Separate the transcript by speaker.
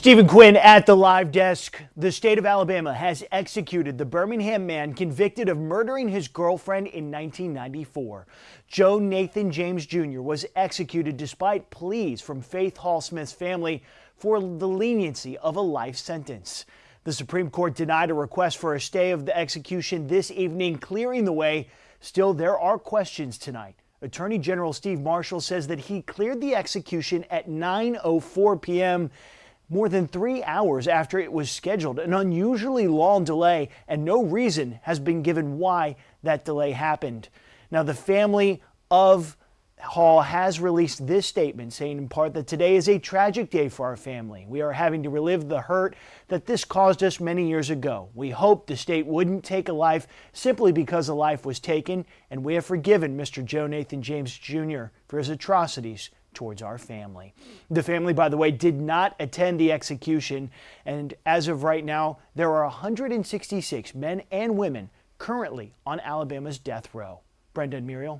Speaker 1: Stephen Quinn at the live desk. The state of Alabama has executed the Birmingham man convicted of murdering his girlfriend in 1994. Joe Nathan James Jr. was executed despite pleas from Faith Hall Smith's family for the leniency of a life sentence. The Supreme Court denied a request for a stay of the execution this evening, clearing the way. Still, there are questions tonight. Attorney General Steve Marshall says that he cleared the execution at 9.04 p.m more than three hours after it was scheduled, an unusually long delay, and no reason has been given why that delay happened. Now, the family of Hall has released this statement saying in part that today is a tragic day for our family. We are having to relive the hurt that this caused us many years ago. We hope the state wouldn't take a life simply because a life was taken, and we have forgiven Mr. Joe Nathan James Jr. for his atrocities towards our family. The family, by the way, did not attend the execution, and as of right now, there are 166 men and women currently on Alabama's death row. Brenda and Muriel.